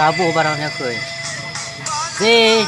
tabuh barangnya ni aku. Si,